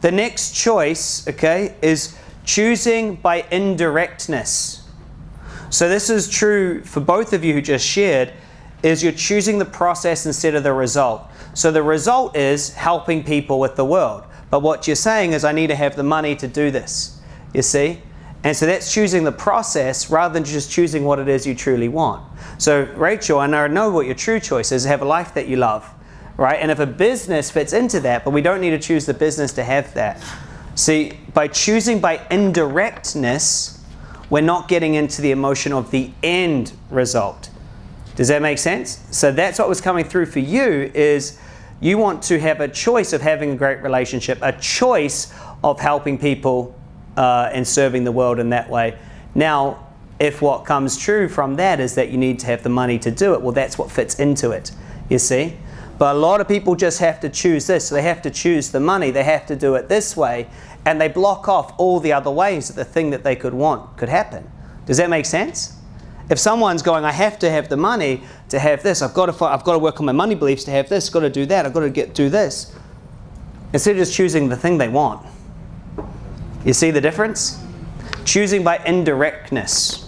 The next choice, okay, is choosing by indirectness. So this is true for both of you who just shared, is you're choosing the process instead of the result. So the result is helping people with the world. But what you're saying is I need to have the money to do this. You see? And so that's choosing the process rather than just choosing what it is you truly want. So Rachel, I know what your true choice is, have a life that you love, right? And if a business fits into that, but we don't need to choose the business to have that. See, by choosing by indirectness, we're not getting into the emotion of the end result. Does that make sense? So that's what was coming through for you is you want to have a choice of having a great relationship, a choice of helping people uh, and serving the world in that way. Now, if what comes true from that is that you need to have the money to do it, well, that's what fits into it, you see? But a lot of people just have to choose this. They have to choose the money. They have to do it this way. And they block off all the other ways that the thing that they could want could happen. Does that make sense? If someone's going, I have to have the money to have this, I've got to, I've got to work on my money beliefs to have this, I've got to do that, I've got to get do this. Instead of just choosing the thing they want. You see the difference? Choosing by indirectness.